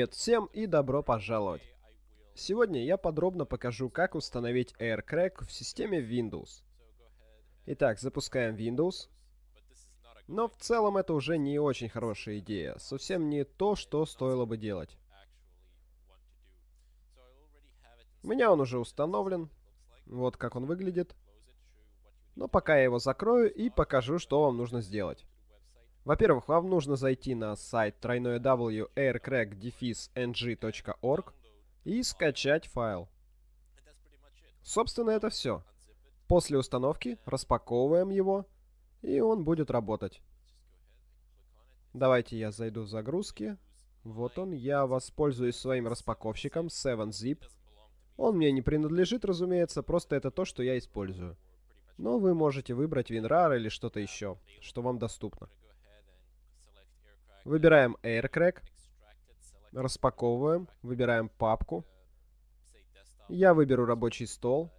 Привет всем и добро пожаловать! Сегодня я подробно покажу, как установить AirCrack в системе Windows. Итак, запускаем Windows. Но в целом это уже не очень хорошая идея, совсем не то, что стоило бы делать. У меня он уже установлен, вот как он выглядит. Но пока я его закрою и покажу, что вам нужно сделать. Во-первых, вам нужно зайти на сайт www.aircrack-ng.org и скачать файл. Собственно, это все. После установки распаковываем его, и он будет работать. Давайте я зайду в загрузки. Вот он. Я воспользуюсь своим распаковщиком 7-Zip. Он мне не принадлежит, разумеется, просто это то, что я использую. Но вы можете выбрать WinRAR или что-то еще, что вам доступно. Выбираем AirCrack. Распаковываем. Выбираем папку. Я выберу рабочий стол.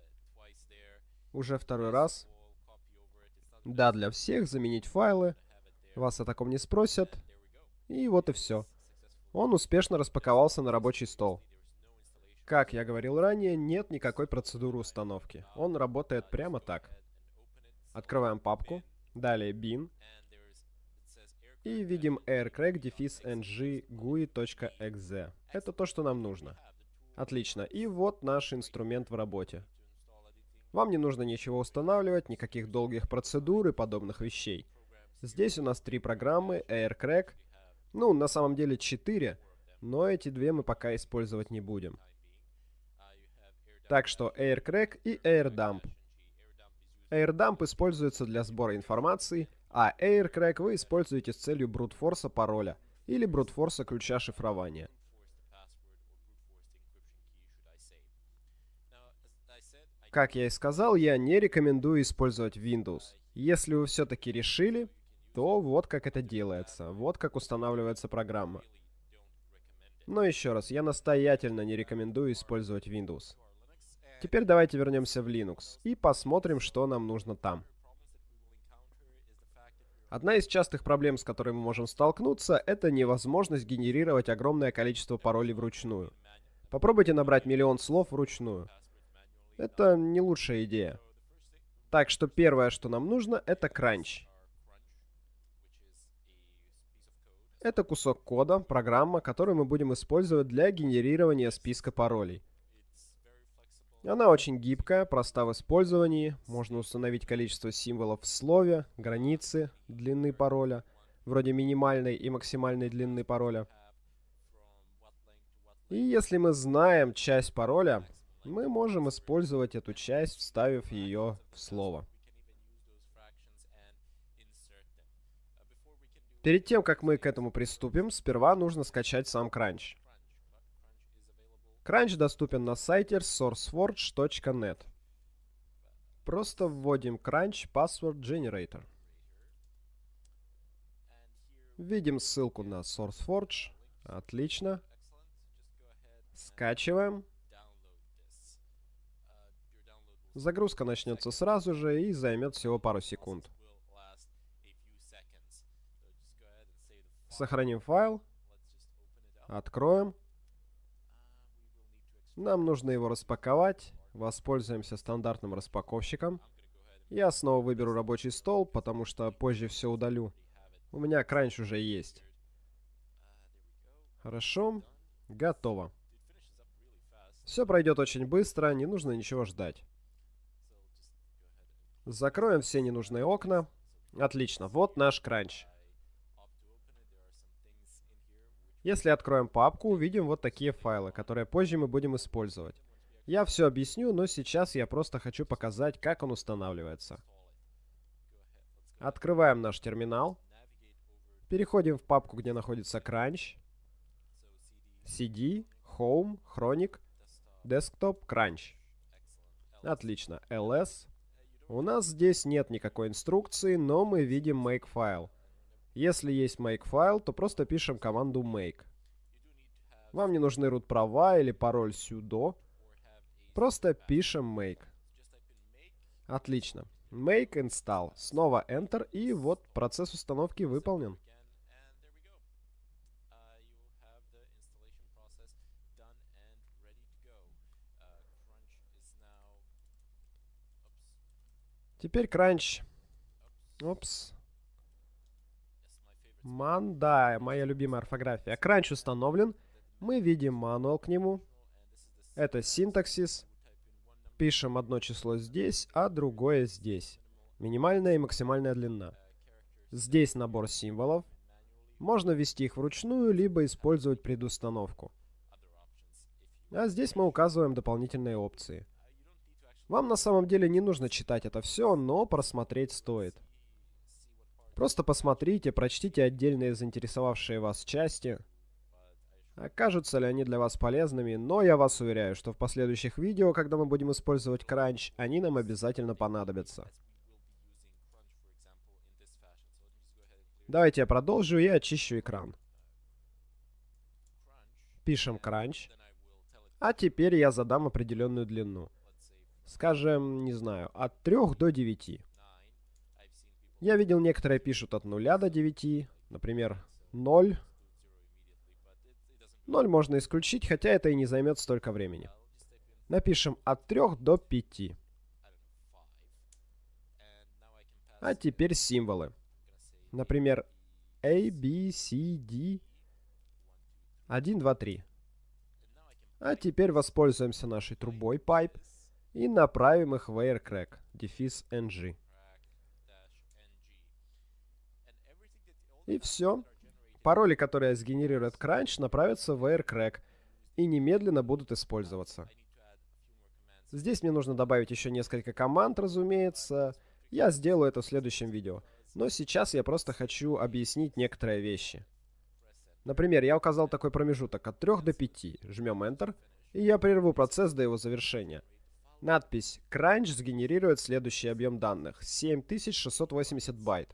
Уже второй раз. Да, для всех. Заменить файлы. Вас о таком не спросят. И вот и все. Он успешно распаковался на рабочий стол. Как я говорил ранее, нет никакой процедуры установки. Он работает прямо так. Открываем папку. Далее bin. И видим aircrack-ng gui.exe. Это то, что нам нужно. Отлично. И вот наш инструмент в работе. Вам не нужно ничего устанавливать, никаких долгих процедур и подобных вещей. Здесь у нас три программы, AirCrack. Ну, на самом деле четыре, но эти две мы пока использовать не будем. Так что AirCrack и AirDump. AirDump используется для сбора информации, а AirCrack вы используете с целью брутфорса пароля или брутфорса ключа шифрования. Как я и сказал, я не рекомендую использовать Windows. Если вы все-таки решили, то вот как это делается, вот как устанавливается программа. Но еще раз, я настоятельно не рекомендую использовать Windows. Теперь давайте вернемся в Linux и посмотрим, что нам нужно там. Одна из частых проблем, с которой мы можем столкнуться, это невозможность генерировать огромное количество паролей вручную. Попробуйте набрать миллион слов вручную. Это не лучшая идея. Так что первое, что нам нужно, это кранч. Это кусок кода, программа, которую мы будем использовать для генерирования списка паролей. Она очень гибкая, проста в использовании. Можно установить количество символов в слове, границы длины пароля, вроде минимальной и максимальной длины пароля. И если мы знаем часть пароля, мы можем использовать эту часть, вставив ее в слово. Перед тем, как мы к этому приступим, сперва нужно скачать сам Crunch. Crunch доступен на сайте sourceforge.net. Просто вводим Crunch Password Generator. Видим ссылку на SourceForge. Отлично. Скачиваем. Загрузка начнется сразу же и займет всего пару секунд. Сохраним файл. Откроем. Нам нужно его распаковать. Воспользуемся стандартным распаковщиком. Я снова выберу рабочий стол, потому что позже все удалю. У меня кранч уже есть. Хорошо. Готово. Все пройдет очень быстро, не нужно ничего ждать. Закроем все ненужные окна. Отлично, вот наш кранч. Если откроем папку, увидим вот такие файлы, которые позже мы будем использовать. Я все объясню, но сейчас я просто хочу показать, как он устанавливается. Открываем наш терминал. Переходим в папку, где находится Crunch. CD, Home, Chronic, Desktop, Crunch. Отлично. LS. У нас здесь нет никакой инструкции, но мы видим Makefile. Если есть makefile, то просто пишем команду make. Вам не нужны root права или пароль sudo. Просто пишем make. Отлично. Make install. Снова Enter, и вот процесс установки выполнен. Теперь Crunch. Oops. Ман, да, моя любимая орфография. Кранч установлен. Мы видим мануал к нему. Это синтаксис. Пишем одно число здесь, а другое здесь. Минимальная и максимальная длина. Здесь набор символов. Можно ввести их вручную, либо использовать предустановку. А здесь мы указываем дополнительные опции. Вам на самом деле не нужно читать это все, но просмотреть стоит. Просто посмотрите, прочтите отдельные заинтересовавшие вас части. Окажутся ли они для вас полезными, но я вас уверяю, что в последующих видео, когда мы будем использовать кранч, они нам обязательно понадобятся. Давайте я продолжу и очищу экран. Пишем кранч. А теперь я задам определенную длину. Скажем, не знаю, от 3 до 9. Я видел, некоторые пишут от 0 до 9. Например, 0. 0 можно исключить, хотя это и не займет столько времени. Напишем от 3 до 5. А теперь символы. Например, A, B, C, D. 1, 2, 3. А теперь воспользуемся нашей трубой pipe и направим их в aircrack, дефис ng. И все. Пароли, которые сгенерирует Crunch, направятся в aircrack и немедленно будут использоваться. Здесь мне нужно добавить еще несколько команд, разумеется. Я сделаю это в следующем видео. Но сейчас я просто хочу объяснить некоторые вещи. Например, я указал такой промежуток от 3 до 5. Жмем Enter, и я прерву процесс до его завершения. Надпись Crunch сгенерирует следующий объем данных. 7680 байт.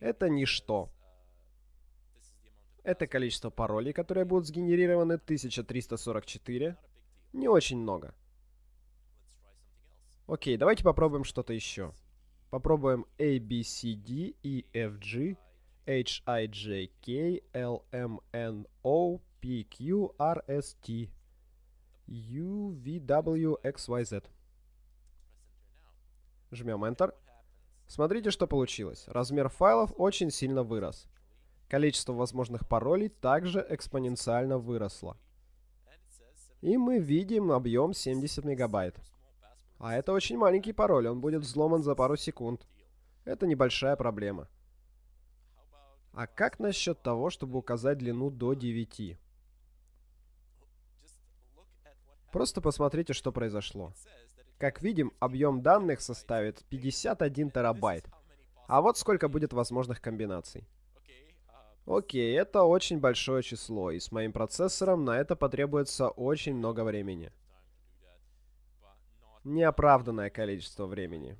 Это ничто. Это количество паролей, которые будут сгенерированы, 1344. Не очень много. Окей, давайте попробуем что-то еще. Попробуем A, B, C, D, E, F, G, H, I, J, K, L, M, N, O, P, Q, R, S, T, U, V, W, X, Y, Z. Жмем Enter. Смотрите, что получилось. Размер файлов очень сильно вырос. Количество возможных паролей также экспоненциально выросло. И мы видим объем 70 мегабайт. А это очень маленький пароль, он будет взломан за пару секунд. Это небольшая проблема. А как насчет того, чтобы указать длину до 9? Просто посмотрите, что произошло. Как видим, объем данных составит 51 терабайт. А вот сколько будет возможных комбинаций. Окей, это очень большое число, и с моим процессором на это потребуется очень много времени неоправданное количество времени.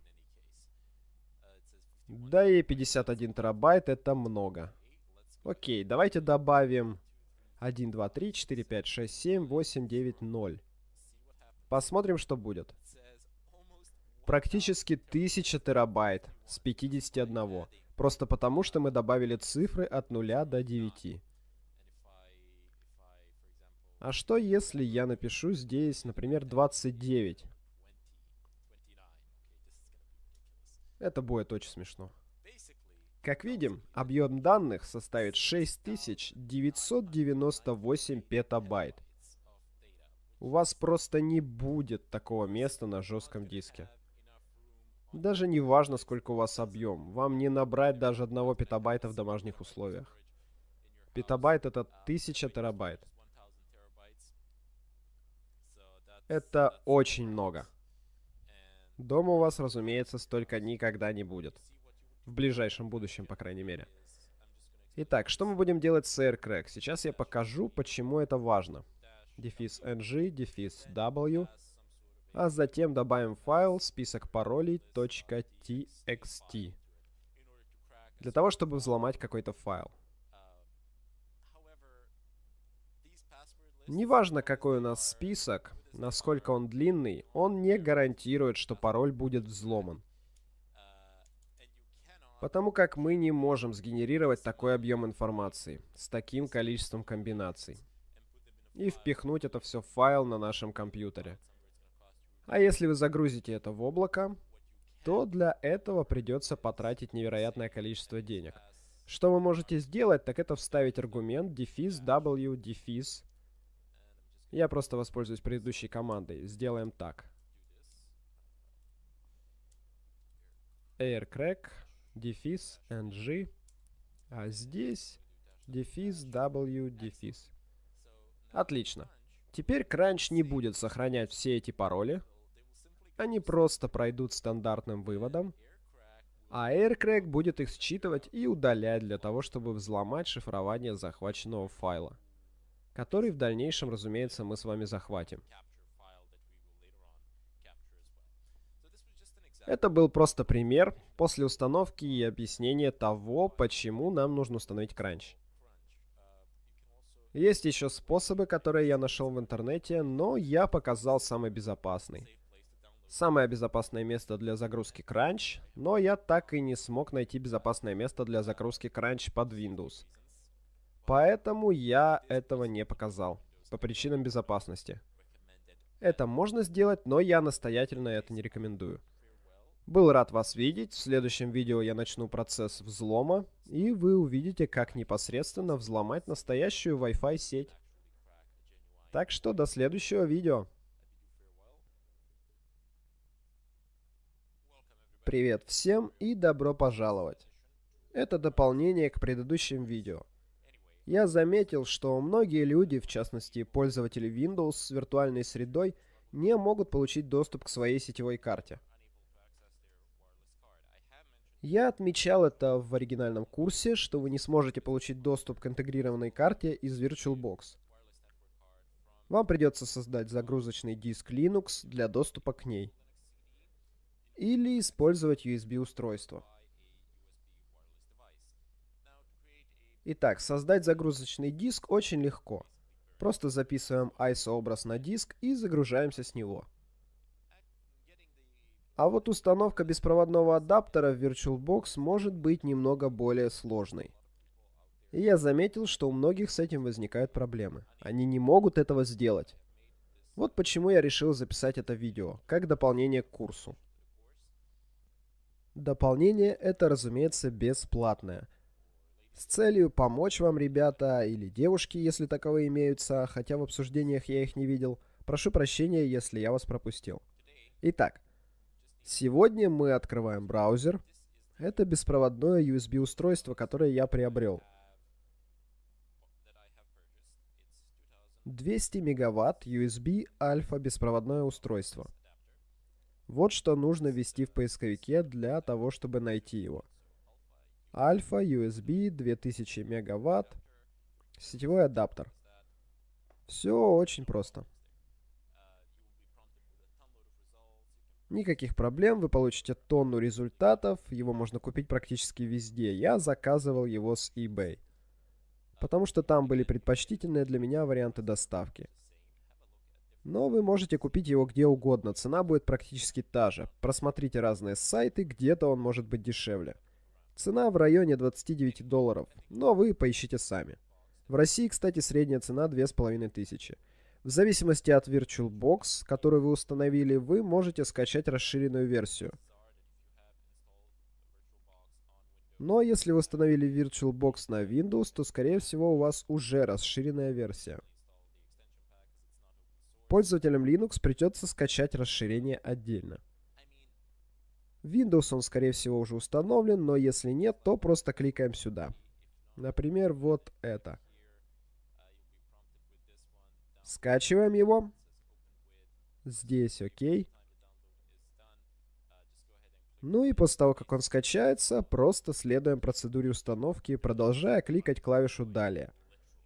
Да и 51 терабайт это много. Окей, давайте добавим 1, 2, 3, 4, 5, 6, 7, 8, 9, 0. Посмотрим, что будет. Практически 1000 терабайт с 51. Просто потому, что мы добавили цифры от 0 до 9. А что если я напишу здесь, например, 29? Это будет очень смешно. Как видим, объем данных составит 6998 петабайт. У вас просто не будет такого места на жестком диске. Даже не важно, сколько у вас объем. Вам не набрать даже одного петабайта в домашних условиях. Петабайт это 1000 терабайт. Это очень много. Дома у вас, разумеется, столько никогда не будет. В ближайшем будущем, по крайней мере. Итак, что мы будем делать с AirCrack? Сейчас я покажу, почему это важно. Дефис ng, дефис w. А затем добавим файл список паролей .txt. Для того, чтобы взломать какой-то файл. Неважно, какой у нас список, насколько он длинный, он не гарантирует, что пароль будет взломан. Потому как мы не можем сгенерировать такой объем информации с таким количеством комбинаций. И впихнуть это все в файл на нашем компьютере. А если вы загрузите это в облако, то для этого придется потратить невероятное количество денег. Что вы можете сделать, так это вставить аргумент дефис w дефис. Я просто воспользуюсь предыдущей командой. Сделаем так. aircrack, дефис, ng, а здесь дефис, w, дефис. Отлично. Теперь Crunch не будет сохранять все эти пароли. Они просто пройдут стандартным выводом. А AirCrack будет их считывать и удалять для того, чтобы взломать шифрование захваченного файла. Который в дальнейшем, разумеется, мы с вами захватим. Это был просто пример после установки и объяснения того, почему нам нужно установить кранч. Есть еще способы, которые я нашел в интернете, но я показал самый безопасный. Самое безопасное место для загрузки Crunch, но я так и не смог найти безопасное место для загрузки Crunch под Windows. Поэтому я этого не показал, по причинам безопасности. Это можно сделать, но я настоятельно это не рекомендую. Был рад вас видеть. В следующем видео я начну процесс взлома, и вы увидите, как непосредственно взломать настоящую Wi-Fi сеть. Так что до следующего видео. Привет всем и добро пожаловать. Это дополнение к предыдущим видео. Я заметил, что многие люди, в частности пользователи Windows с виртуальной средой, не могут получить доступ к своей сетевой карте. Я отмечал это в оригинальном курсе, что вы не сможете получить доступ к интегрированной карте из VirtualBox. Вам придется создать загрузочный диск Linux для доступа к ней. Или использовать USB-устройство. Итак, создать загрузочный диск очень легко. Просто записываем ISO-образ на диск и загружаемся с него. А вот установка беспроводного адаптера в VirtualBox может быть немного более сложной. И я заметил, что у многих с этим возникают проблемы. Они не могут этого сделать. Вот почему я решил записать это видео, как дополнение к курсу. Дополнение это, разумеется, бесплатное. С целью помочь вам, ребята, или девушки, если таковые имеются, хотя в обсуждениях я их не видел. Прошу прощения, если я вас пропустил. Итак, Сегодня мы открываем браузер. Это беспроводное USB-устройство, которое я приобрел. 200 мегаватт USB альфа беспроводное устройство. Вот что нужно ввести в поисковике для того, чтобы найти его. Альфа USB 2000 мегаватт. Сетевой адаптер. Все очень просто. Никаких проблем, вы получите тонну результатов, его можно купить практически везде. Я заказывал его с eBay, потому что там были предпочтительные для меня варианты доставки. Но вы можете купить его где угодно, цена будет практически та же. Просмотрите разные сайты, где-то он может быть дешевле. Цена в районе 29 долларов, но вы поищите сами. В России, кстати, средняя цена 2500. В зависимости от VirtualBox, который вы установили, вы можете скачать расширенную версию. Но если вы установили VirtualBox на Windows, то скорее всего у вас уже расширенная версия. Пользователям Linux придется скачать расширение отдельно. Windows он скорее всего уже установлен, но если нет, то просто кликаем сюда. Например, вот это. Скачиваем его. Здесь окей. Ну и после того, как он скачается, просто следуем процедуре установки, продолжая кликать клавишу «Далее».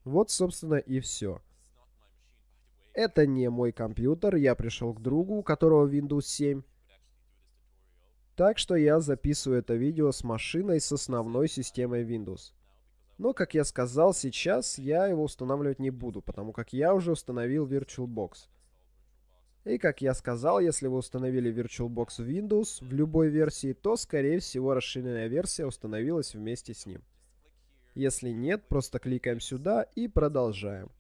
Вот, собственно, и все. Это не мой компьютер, я пришел к другу, у которого Windows 7. Так что я записываю это видео с машиной с основной системой Windows. Но, как я сказал, сейчас я его устанавливать не буду, потому как я уже установил VirtualBox. И как я сказал, если вы установили VirtualBox в Windows в любой версии, то, скорее всего, расширенная версия установилась вместе с ним. Если нет, просто кликаем сюда и продолжаем.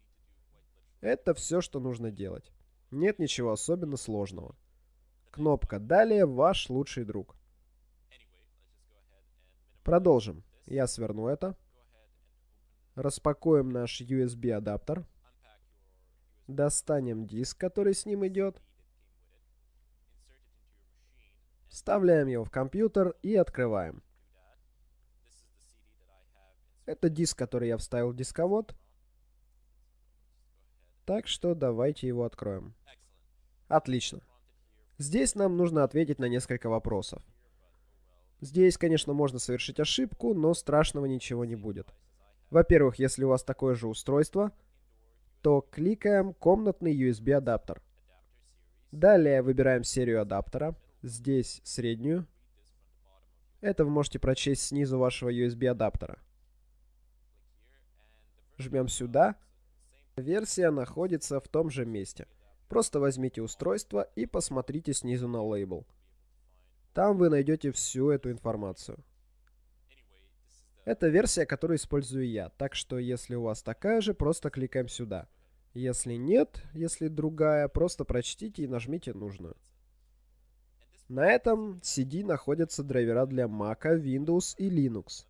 Это все, что нужно делать. Нет ничего особенно сложного. Кнопка «Далее» ваш лучший друг. Продолжим. Я сверну это. Распакуем наш USB адаптер. Достанем диск, который с ним идет. Вставляем его в компьютер и открываем. Это диск, который я вставил в дисковод. Так что давайте его откроем. Отлично. Здесь нам нужно ответить на несколько вопросов. Здесь, конечно, можно совершить ошибку, но страшного ничего не будет. Во-первых, если у вас такое же устройство, то кликаем «Комнатный USB-адаптер». Далее выбираем серию адаптера. Здесь среднюю. Это вы можете прочесть снизу вашего USB-адаптера. Жмем сюда. Версия находится в том же месте. Просто возьмите устройство и посмотрите снизу на лейбл. Там вы найдете всю эту информацию. Это версия, которую использую я, так что если у вас такая же, просто кликаем сюда. Если нет, если другая, просто прочтите и нажмите нужную. На этом CD находятся драйвера для Mac, Windows и Linux.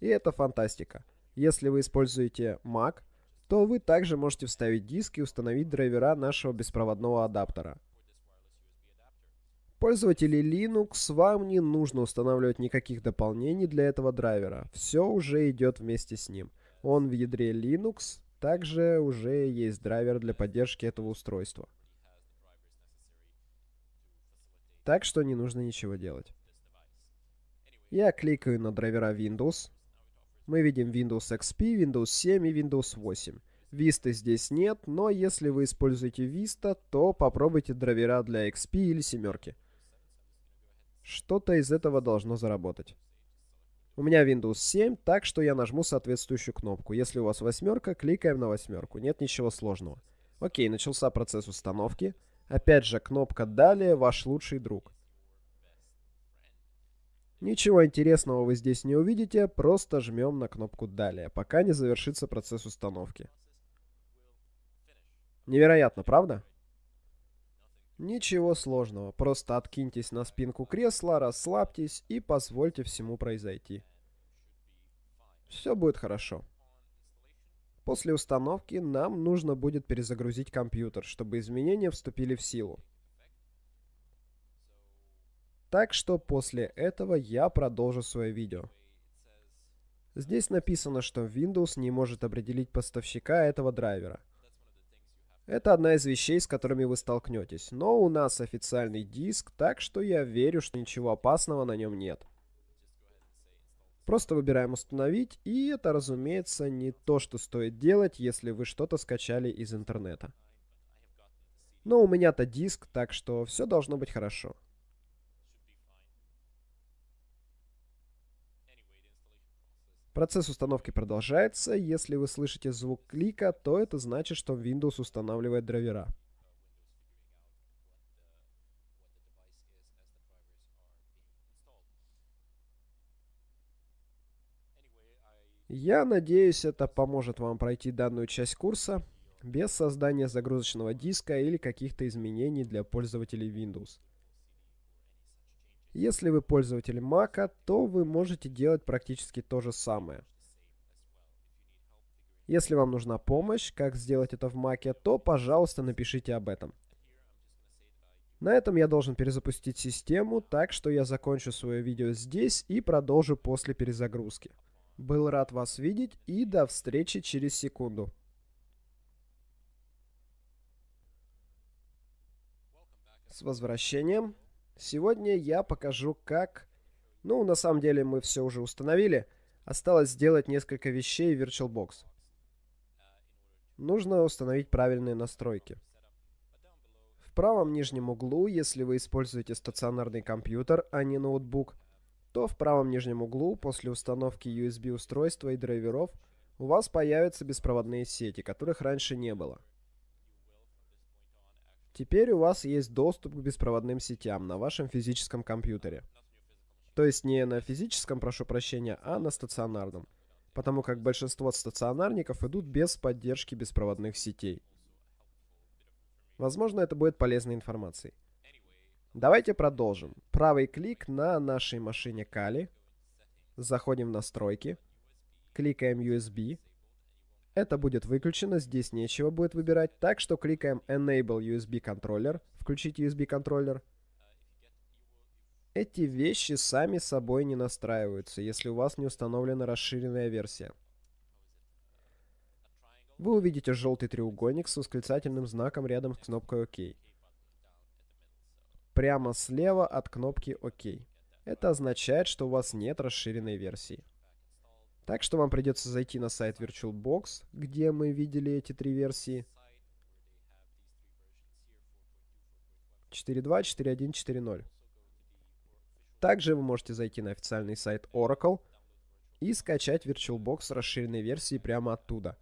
И это фантастика. Если вы используете Mac, то вы также можете вставить диск и установить драйвера нашего беспроводного адаптера. Пользователи Linux, вам не нужно устанавливать никаких дополнений для этого драйвера. Все уже идет вместе с ним. Он в ядре Linux, также уже есть драйвер для поддержки этого устройства. Так что не нужно ничего делать. Я кликаю на драйвера Windows. Мы видим Windows XP, Windows 7 и Windows 8. Vista здесь нет, но если вы используете Vista, то попробуйте драйвера для XP или семерки. Что-то из этого должно заработать. У меня Windows 7, так что я нажму соответствующую кнопку. Если у вас восьмерка, кликаем на восьмерку. Нет ничего сложного. Окей, начался процесс установки. Опять же, кнопка «Далее» — ваш лучший друг. Ничего интересного вы здесь не увидите, просто жмем на кнопку «Далее», пока не завершится процесс установки. Невероятно, правда? Ничего сложного, просто откиньтесь на спинку кресла, расслабьтесь и позвольте всему произойти. Все будет хорошо. После установки нам нужно будет перезагрузить компьютер, чтобы изменения вступили в силу. Так что после этого я продолжу свое видео. Здесь написано, что Windows не может определить поставщика этого драйвера. Это одна из вещей, с которыми вы столкнетесь. Но у нас официальный диск, так что я верю, что ничего опасного на нем нет. Просто выбираем «Установить», и это, разумеется, не то, что стоит делать, если вы что-то скачали из интернета. Но у меня-то диск, так что все должно быть хорошо. Процесс установки продолжается. Если вы слышите звук клика, то это значит, что Windows устанавливает драйвера. Я надеюсь, это поможет вам пройти данную часть курса без создания загрузочного диска или каких-то изменений для пользователей Windows. Если вы пользователь Mac, то вы можете делать практически то же самое. Если вам нужна помощь, как сделать это в Mac, то, пожалуйста, напишите об этом. На этом я должен перезапустить систему, так что я закончу свое видео здесь и продолжу после перезагрузки. Был рад вас видеть и до встречи через секунду. С возвращением. Сегодня я покажу, как... Ну, на самом деле мы все уже установили. Осталось сделать несколько вещей в VirtualBox. Нужно установить правильные настройки. В правом нижнем углу, если вы используете стационарный компьютер, а не ноутбук, то в правом нижнем углу после установки USB устройства и драйверов у вас появятся беспроводные сети, которых раньше не было. Теперь у вас есть доступ к беспроводным сетям на вашем физическом компьютере. То есть не на физическом, прошу прощения, а на стационарном. Потому как большинство стационарников идут без поддержки беспроводных сетей. Возможно, это будет полезной информацией. Давайте продолжим. Правый клик на нашей машине Kali. Заходим в настройки, кликаем USB. Это будет выключено, здесь нечего будет выбирать, так что кликаем Enable USB контроллер, включить USB контроллер. Эти вещи сами собой не настраиваются, если у вас не установлена расширенная версия. Вы увидите желтый треугольник с восклицательным знаком рядом с кнопкой ОК. Прямо слева от кнопки ОК. Это означает, что у вас нет расширенной версии. Так что вам придется зайти на сайт VirtualBox, где мы видели эти три версии. 4.2, 4.1, 4.0. Также вы можете зайти на официальный сайт Oracle и скачать VirtualBox расширенной версией прямо оттуда,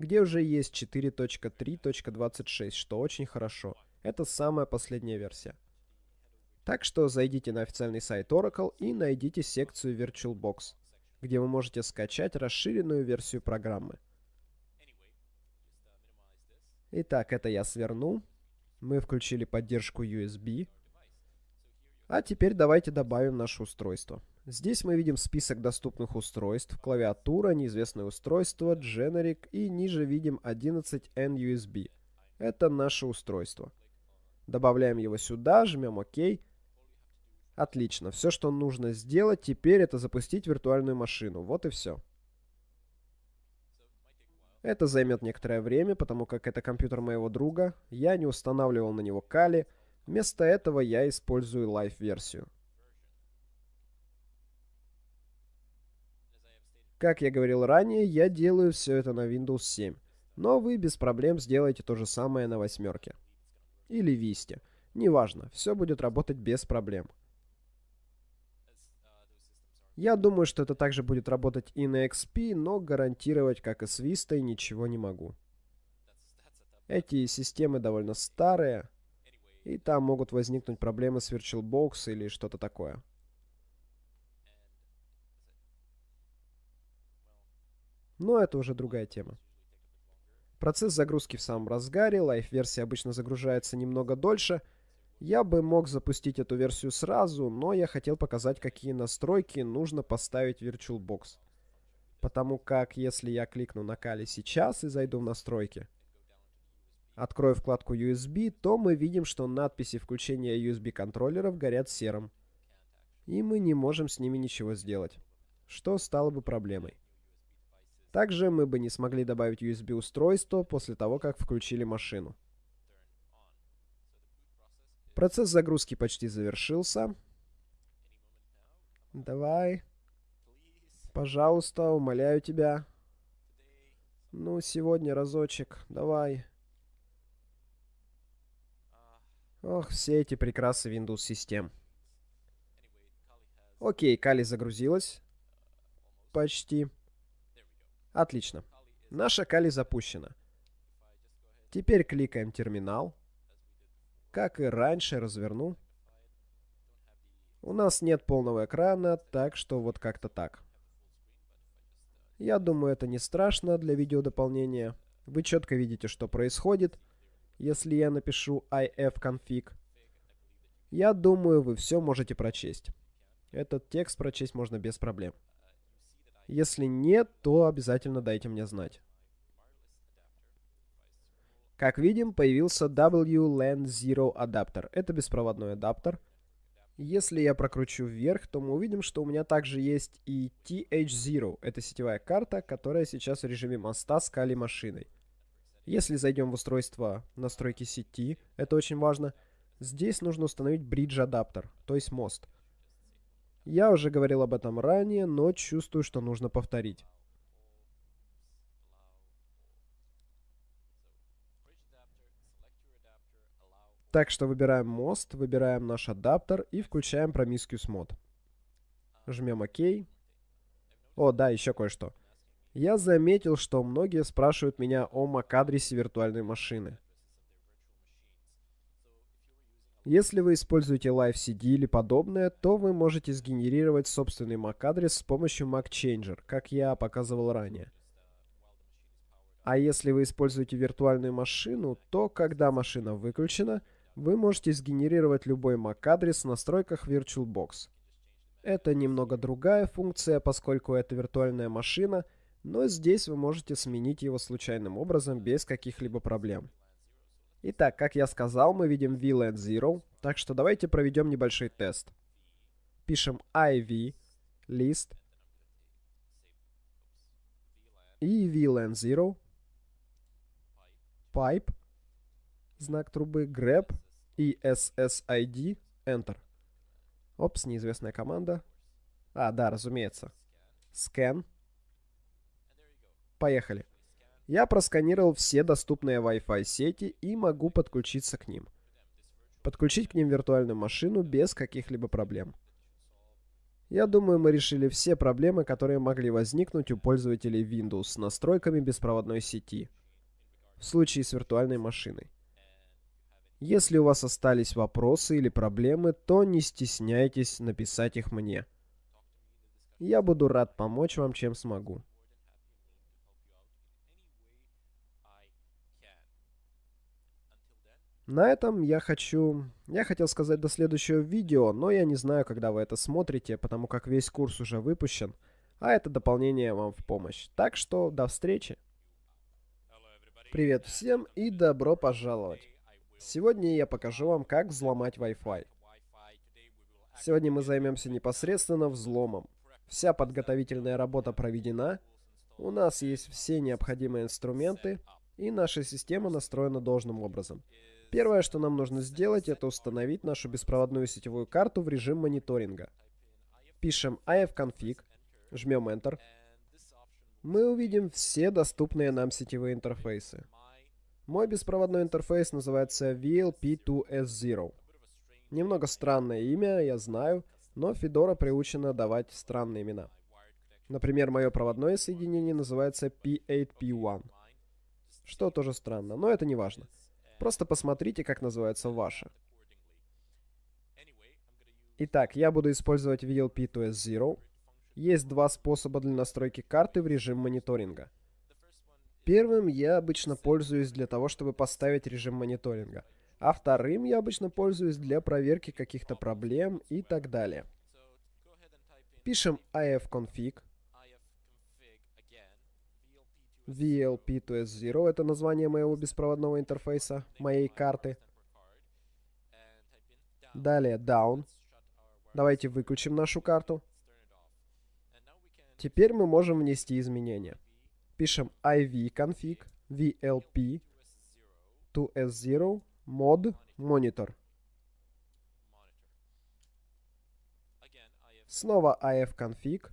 где уже есть 4.3.26, что очень хорошо. Это самая последняя версия. Так что зайдите на официальный сайт Oracle и найдите секцию VirtualBox, где вы можете скачать расширенную версию программы. Итак, это я сверну. Мы включили поддержку USB. А теперь давайте добавим наше устройство. Здесь мы видим список доступных устройств, клавиатура, неизвестное устройство, generic и ниже видим 11N USB. Это наше устройство. Добавляем его сюда, жмем ОК. Отлично. Все, что нужно сделать теперь, это запустить виртуальную машину. Вот и все. Это займет некоторое время, потому как это компьютер моего друга. Я не устанавливал на него Kali. Вместо этого я использую Live-версию. Как я говорил ранее, я делаю все это на Windows 7. Но вы без проблем сделаете то же самое на восьмерке. Или Vista. Неважно, все будет работать без проблем. Я думаю, что это также будет работать и на XP, но гарантировать, как и с Vista, ничего не могу. Эти системы довольно старые, и там могут возникнуть проблемы с VirtualBox или что-то такое. Но это уже другая тема. Процесс загрузки в самом разгаре, лайф-версия обычно загружается немного дольше – я бы мог запустить эту версию сразу, но я хотел показать, какие настройки нужно поставить в VirtualBox. Потому как, если я кликну на Kali сейчас и зайду в настройки, открою вкладку USB, то мы видим, что надписи включения USB контроллеров горят серым. И мы не можем с ними ничего сделать, что стало бы проблемой. Также мы бы не смогли добавить USB устройство после того, как включили машину. Процесс загрузки почти завершился. Давай. Пожалуйста, умоляю тебя. Ну, сегодня разочек. Давай. Ох, все эти прекрасы Windows систем. Окей, Кали загрузилась. Почти. Отлично. Наша Кали запущена. Теперь кликаем терминал. Как и раньше, разверну. У нас нет полного экрана, так что вот как-то так. Я думаю, это не страшно для видеодополнения. Вы четко видите, что происходит, если я напишу ifconfig. Я думаю, вы все можете прочесть. Этот текст прочесть можно без проблем. Если нет, то обязательно дайте мне знать. Как видим, появился WLAN Zero адаптер. Это беспроводной адаптер. Если я прокручу вверх, то мы увидим, что у меня также есть и TH0. Это сетевая карта, которая сейчас в режиме моста с Kali машиной. Если зайдем в устройство настройки сети, это очень важно, здесь нужно установить Bridge адаптер, то есть мост. Я уже говорил об этом ранее, но чувствую, что нужно повторить. Так что выбираем мост, выбираем наш адаптер и включаем Promiscuous мод. Жмем ОК. О, да, еще кое-что. Я заметил, что многие спрашивают меня о MAC-адресе виртуальной машины. Если вы используете LiveCD или подобное, то вы можете сгенерировать собственный MAC-адрес с помощью MacChanger, как я показывал ранее. А если вы используете виртуальную машину, то когда машина выключена – вы можете сгенерировать любой MAC-адрес в настройках VirtualBox. Это немного другая функция, поскольку это виртуальная машина, но здесь вы можете сменить его случайным образом без каких-либо проблем. Итак, как я сказал, мы видим VLAN 0, так что давайте проведем небольшой тест. Пишем iv list и VLAN 0 pipe знак трубы grep и SSID enter. Опс, неизвестная команда. А, да, разумеется. Scan. Поехали. Я просканировал все доступные Wi-Fi сети и могу подключиться к ним. Подключить к ним виртуальную машину без каких-либо проблем. Я думаю, мы решили все проблемы, которые могли возникнуть у пользователей Windows с настройками беспроводной сети в случае с виртуальной машиной. Если у вас остались вопросы или проблемы, то не стесняйтесь написать их мне. Я буду рад помочь вам, чем смогу. На этом я хочу... Я хотел сказать до следующего видео, но я не знаю, когда вы это смотрите, потому как весь курс уже выпущен, а это дополнение вам в помощь. Так что до встречи! Привет всем и добро пожаловать! Сегодня я покажу вам, как взломать Wi-Fi. Сегодня мы займемся непосредственно взломом. Вся подготовительная работа проведена, у нас есть все необходимые инструменты, и наша система настроена должным образом. Первое, что нам нужно сделать, это установить нашу беспроводную сетевую карту в режим мониторинга. Пишем ifconfig, жмем Enter. Мы увидим все доступные нам сетевые интерфейсы. Мой беспроводной интерфейс называется VLP2S0. Немного странное имя, я знаю, но Fedora приучена давать странные имена. Например, мое проводное соединение называется P8P1. Что тоже странно, но это не важно. Просто посмотрите, как называется ваше. Итак, я буду использовать VLP2S0. Есть два способа для настройки карты в режим мониторинга. Первым я обычно пользуюсь для того, чтобы поставить режим мониторинга. А вторым я обычно пользуюсь для проверки каких-то проблем и так далее. Пишем ifconfig VLP2S0 — это название моего беспроводного интерфейса, моей карты. Далее Down. Давайте выключим нашу карту. Теперь мы можем внести изменения. Пишем ivconfig VLP 2S0 mod monitor. Снова ifconfig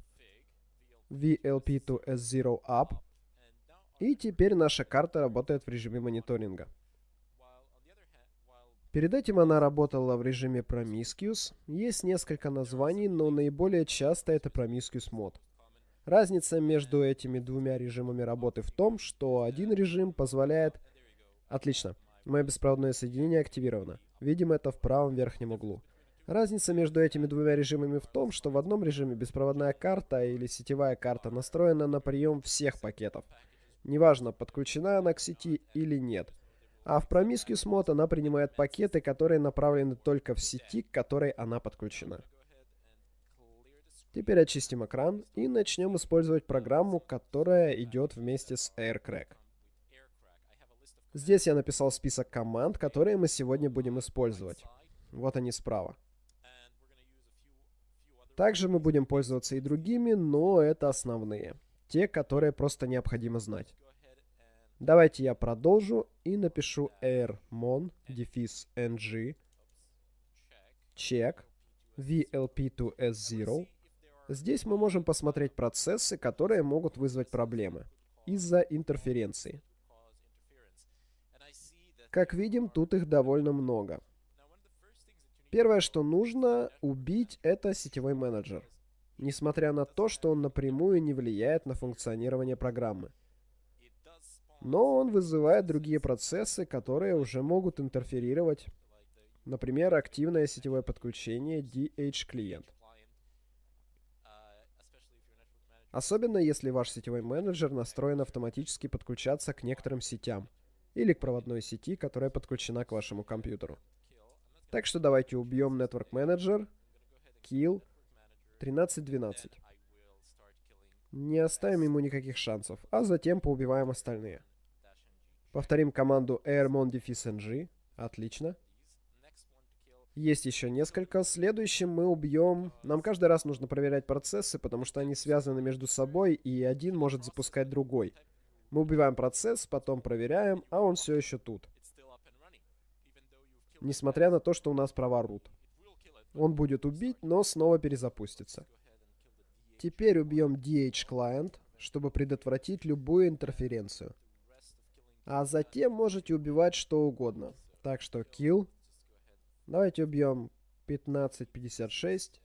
VLP2S0 up и теперь наша карта работает в режиме мониторинга. Перед этим она работала в режиме Promiscuous. Есть несколько названий, но наиболее часто это Promiscuous Mod. Разница между этими двумя режимами работы в том, что один режим позволяет... Отлично. Мое беспроводное соединение активировано. Видим это в правом верхнем углу. Разница между этими двумя режимами в том, что в одном режиме беспроводная карта или сетевая карта настроена на прием всех пакетов. Неважно, подключена она к сети или нет. А в Promiscuous Mode она принимает пакеты, которые направлены только в сети, к которой она подключена. Теперь очистим экран и начнем использовать программу, которая идет вместе с AirCrack. Здесь я написал список команд, которые мы сегодня будем использовать. Вот они справа. Также мы будем пользоваться и другими, но это основные. Те, которые просто необходимо знать. Давайте я продолжу и напишу airmon дефис ng check vlp2s0. Здесь мы можем посмотреть процессы, которые могут вызвать проблемы из-за интерференции. Как видим, тут их довольно много. Первое, что нужно убить, это сетевой менеджер несмотря на то, что он напрямую не влияет на функционирование программы. Но он вызывает другие процессы, которые уже могут интерферировать. Например, активное сетевое подключение DH-клиент. Особенно если ваш сетевой менеджер настроен автоматически подключаться к некоторым сетям или к проводной сети, которая подключена к вашему компьютеру. Так что давайте убьем Network Manager, Kill 13-12. Не оставим ему никаких шансов, а затем поубиваем остальные. Повторим команду airmon ng. Отлично. Есть еще несколько. Следующим мы убьем... Нам каждый раз нужно проверять процессы, потому что они связаны между собой, и один может запускать другой. Мы убиваем процесс, потом проверяем, а он все еще тут. Несмотря на то, что у нас права root. Он будет убить, но снова перезапустится. Теперь убьем DH Client, чтобы предотвратить любую интерференцию. А затем можете убивать что угодно. Так что kill Давайте убьем 1556,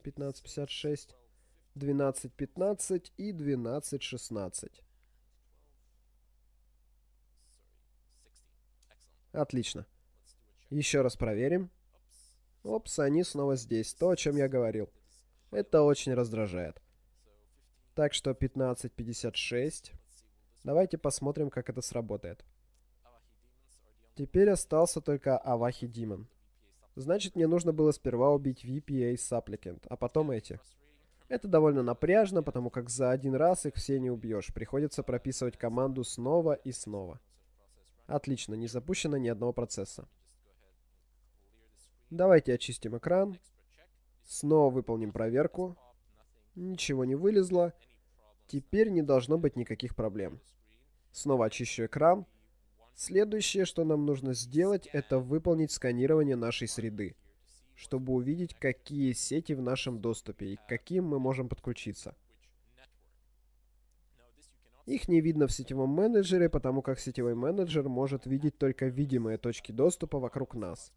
1556, 1215 и 1216. Отлично. Еще раз проверим. Опс, они снова здесь. То, о чем я говорил. Это очень раздражает. Так что 1556. Давайте посмотрим, как это сработает. Теперь остался только Авахи Димон. Значит, мне нужно было сперва убить VPA Supplicant, а потом эти. Это довольно напряжно, потому как за один раз их все не убьешь. Приходится прописывать команду снова и снова. Отлично, не запущено ни одного процесса. Давайте очистим экран. Снова выполним проверку. Ничего не вылезло. Теперь не должно быть никаких проблем. Снова очищу экран. Следующее, что нам нужно сделать, это выполнить сканирование нашей среды, чтобы увидеть, какие сети в нашем доступе и к каким мы можем подключиться. Их не видно в сетевом менеджере, потому как сетевой менеджер может видеть только видимые точки доступа вокруг нас.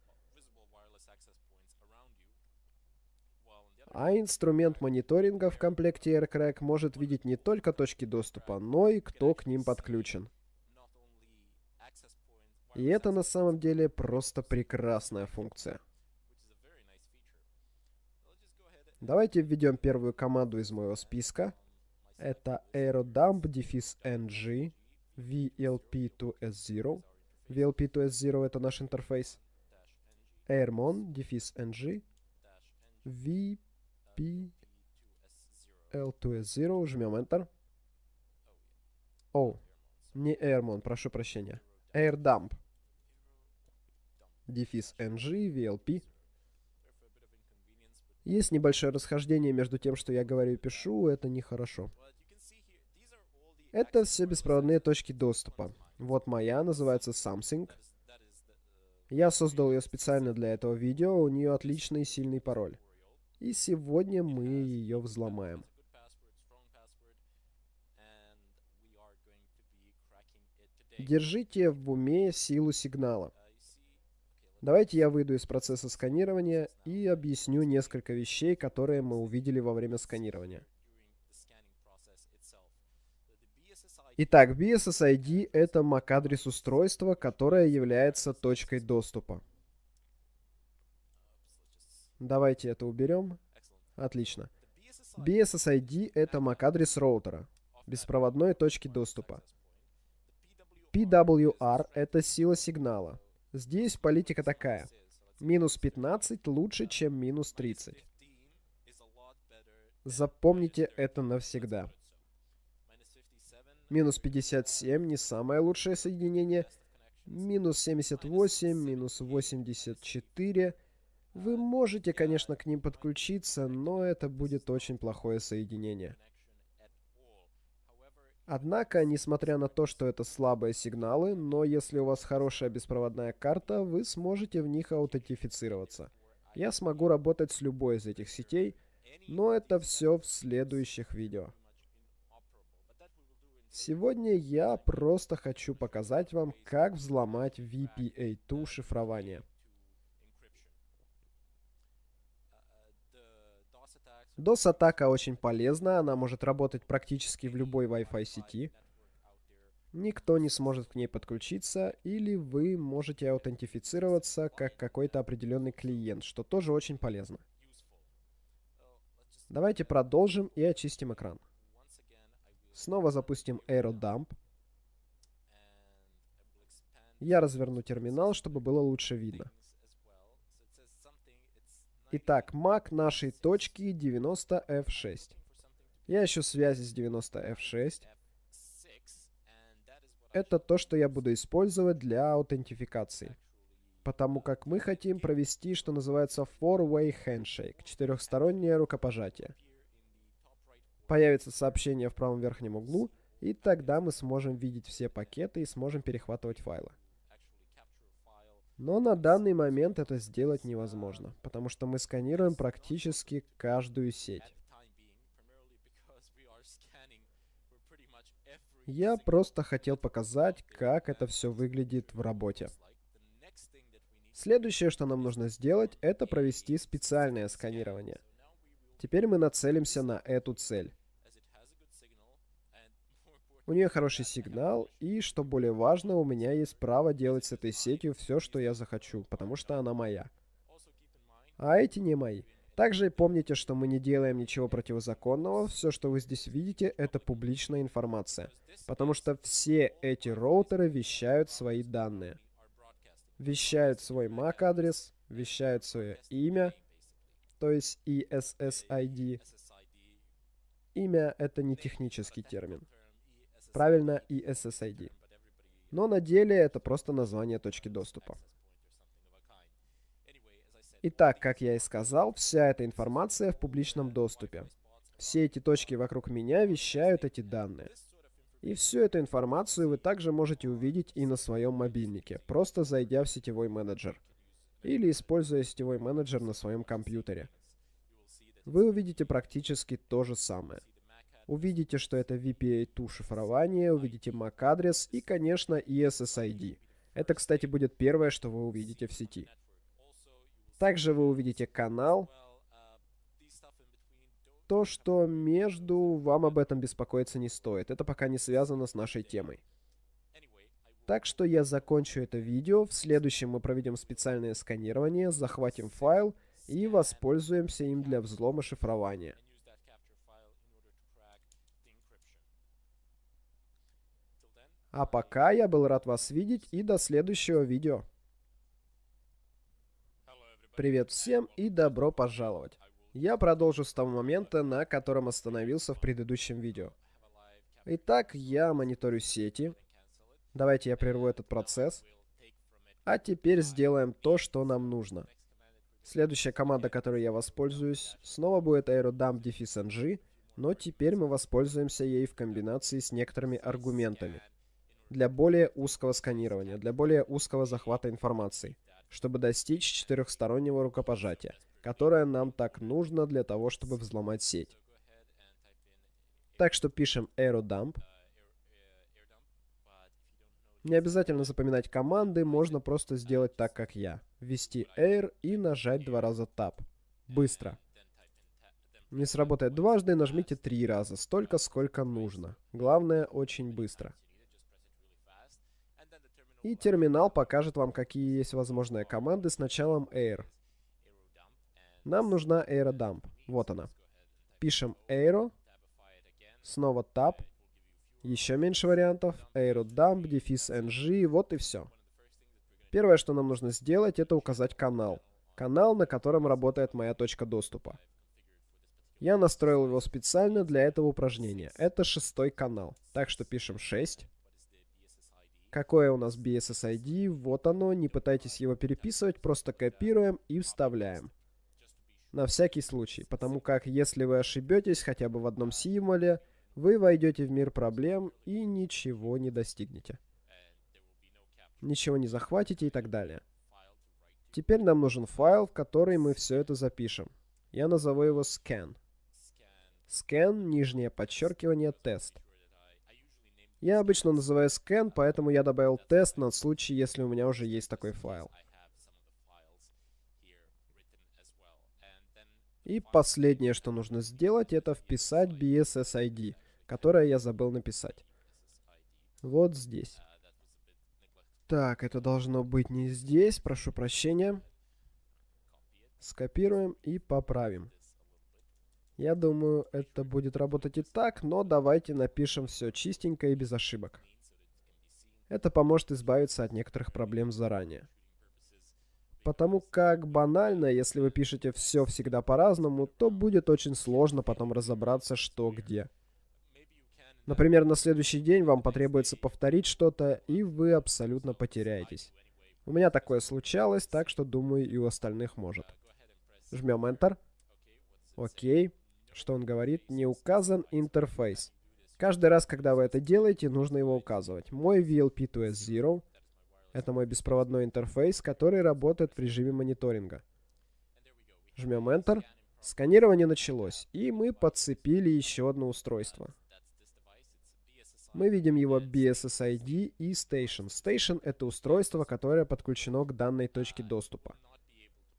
А инструмент мониторинга в комплекте AirCrack может видеть не только точки доступа, но и кто к ним подключен. И это на самом деле просто прекрасная функция. Давайте введем первую команду из моего списка. Это aerodump-ng vlp2s0. vlp2s0 это наш интерфейс. airmon-ng vp-l2s0. Жмем Enter. О, не airmon, прошу прощения. airdump дефис ng, VLP. Есть небольшое расхождение между тем, что я говорю и пишу, это нехорошо. Это все беспроводные точки доступа. Вот моя, называется Something. Я создал ее специально для этого видео, у нее отличный сильный пароль. И сегодня мы ее взломаем. Держите в уме силу сигнала. Давайте я выйду из процесса сканирования и объясню несколько вещей, которые мы увидели во время сканирования. Итак, BSSID — это MAC-адрес устройства, которое является точкой доступа. Давайте это уберем. Отлично. BSSID — это MAC-адрес роутера, беспроводной точки доступа. PWR — это сила сигнала, Здесь политика такая. Минус 15 лучше, чем минус 30. Запомните это навсегда. Минус 57 не самое лучшее соединение. Минус 78, минус 84. Вы можете, конечно, к ним подключиться, но это будет очень плохое соединение. Однако, несмотря на то, что это слабые сигналы, но если у вас хорошая беспроводная карта, вы сможете в них аутентифицироваться. Я смогу работать с любой из этих сетей, но это все в следующих видео. Сегодня я просто хочу показать вам, как взломать VPA2 шифрование. DOS-атака очень полезна, она может работать практически в любой Wi-Fi сети. Никто не сможет к ней подключиться, или вы можете аутентифицироваться как какой-то определенный клиент, что тоже очень полезно. Давайте продолжим и очистим экран. Снова запустим AeroDump. Я разверну терминал, чтобы было лучше видно. Итак, MAC нашей точки 90F6. Я ищу связи с 90F6. Это то, что я буду использовать для аутентификации. Потому как мы хотим провести, что называется four-way handshake, четырехстороннее рукопожатие. Появится сообщение в правом верхнем углу, и тогда мы сможем видеть все пакеты и сможем перехватывать файлы. Но на данный момент это сделать невозможно, потому что мы сканируем практически каждую сеть. Я просто хотел показать, как это все выглядит в работе. Следующее, что нам нужно сделать, это провести специальное сканирование. Теперь мы нацелимся на эту цель. У нее хороший сигнал, и, что более важно, у меня есть право делать с этой сетью все, что я захочу, потому что она моя. А эти не мои. Также помните, что мы не делаем ничего противозаконного, все, что вы здесь видите, это публичная информация. Потому что все эти роутеры вещают свои данные. Вещают свой MAC-адрес, вещают свое имя, то есть ESSID. Имя — это не технический термин. Правильно, ESSID. Но на деле это просто название точки доступа. Итак, как я и сказал, вся эта информация в публичном доступе. Все эти точки вокруг меня вещают эти данные. И всю эту информацию вы также можете увидеть и на своем мобильнике, просто зайдя в сетевой менеджер. Или используя сетевой менеджер на своем компьютере. Вы увидите практически то же самое. Увидите, что это VPA2 шифрование, увидите MAC-адрес и, конечно, ESSID. Это, кстати, будет первое, что вы увидите в сети. Также вы увидите канал. То, что между, вам об этом беспокоиться не стоит. Это пока не связано с нашей темой. Так что я закончу это видео. В следующем мы проведем специальное сканирование, захватим файл и воспользуемся им для взлома шифрования. А пока я был рад вас видеть и до следующего видео. Привет всем и добро пожаловать. Я продолжу с того момента, на котором остановился в предыдущем видео. Итак, я мониторю сети. Давайте я прерву этот процесс. А теперь сделаем то, что нам нужно. Следующая команда, которой я воспользуюсь, снова будет aerodump-ng, но теперь мы воспользуемся ей в комбинации с некоторыми аргументами. Для более узкого сканирования, для более узкого захвата информации чтобы достичь четырехстороннего рукопожатия, которое нам так нужно для того, чтобы взломать сеть. Так что пишем aerodump. Не обязательно запоминать команды, можно просто сделать так, как я. Ввести air и нажать два раза tab. Быстро. Не сработает дважды, нажмите три раза, столько, сколько нужно. Главное, очень быстро. И терминал покажет вам, какие есть возможные команды с началом air. Нам нужна aerodump. Вот она. Пишем aero, снова tab, еще меньше вариантов, aerodump, дефис ng, вот и все. Первое, что нам нужно сделать, это указать канал. Канал, на котором работает моя точка доступа. Я настроил его специально для этого упражнения. Это шестой канал. Так что пишем 6. Какое у нас BSSID? Вот оно. Не пытайтесь его переписывать, просто копируем и вставляем. На всякий случай, потому как если вы ошибетесь хотя бы в одном символе, вы войдете в мир проблем и ничего не достигнете. Ничего не захватите и так далее. Теперь нам нужен файл, в который мы все это запишем. Я назову его scan. Scan, нижнее подчеркивание, тест. Я обычно называю scan, поэтому я добавил тест на случай, если у меня уже есть такой файл. И последнее, что нужно сделать, это вписать BSSID, которое я забыл написать. Вот здесь. Так, это должно быть не здесь, прошу прощения. Скопируем и поправим. Я думаю, это будет работать и так, но давайте напишем все чистенько и без ошибок. Это поможет избавиться от некоторых проблем заранее. Потому как банально, если вы пишете все всегда по-разному, то будет очень сложно потом разобраться, что где. Например, на следующий день вам потребуется повторить что-то, и вы абсолютно потеряетесь. У меня такое случалось, так что думаю и у остальных может. Жмем Enter. Окей. Что он говорит? Не указан интерфейс. Каждый раз, когда вы это делаете, нужно его указывать. Мой VLP2S0 это мой беспроводной интерфейс, который работает в режиме мониторинга. Жмем Enter. Сканирование началось, и мы подцепили еще одно устройство. Мы видим его BSSID и Station. Station — это устройство, которое подключено к данной точке доступа.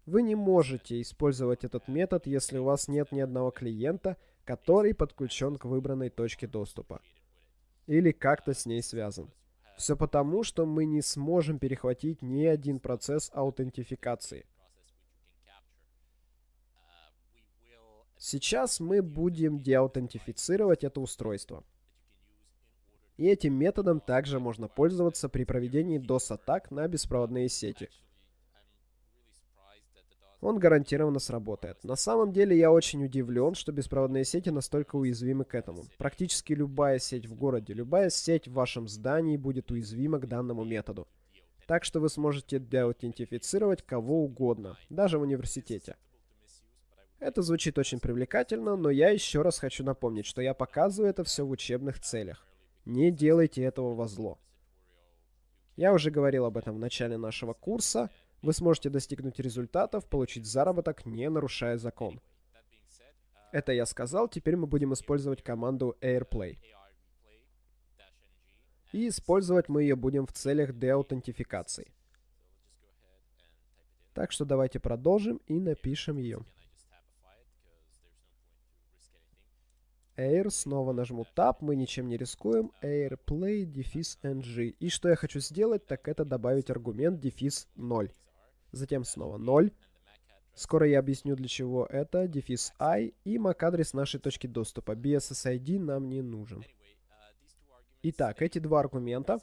Вы не можете использовать этот метод, если у вас нет ни одного клиента, который подключен к выбранной точке доступа. Или как-то с ней связан. Все потому, что мы не сможем перехватить ни один процесс аутентификации. Сейчас мы будем деаутентифицировать это устройство. И этим методом также можно пользоваться при проведении DOS-атак на беспроводные сети он гарантированно сработает. На самом деле я очень удивлен, что беспроводные сети настолько уязвимы к этому. Практически любая сеть в городе, любая сеть в вашем здании будет уязвима к данному методу. Так что вы сможете деаутентифицировать кого угодно, даже в университете. Это звучит очень привлекательно, но я еще раз хочу напомнить, что я показываю это все в учебных целях. Не делайте этого во зло. Я уже говорил об этом в начале нашего курса, вы сможете достигнуть результатов, получить заработок, не нарушая закон. Это я сказал, теперь мы будем использовать команду AirPlay. И использовать мы ее будем в целях деаутентификации. Так что давайте продолжим и напишем ее. Air, снова нажму Tab, мы ничем не рискуем. AirPlay, дефис NG. И что я хочу сделать, так это добавить аргумент дефис 0 затем снова 0. Скоро я объясню, для чего это, дефис i и MAC-адрес нашей точки доступа. BSSID нам не нужен. Итак, эти два аргумента.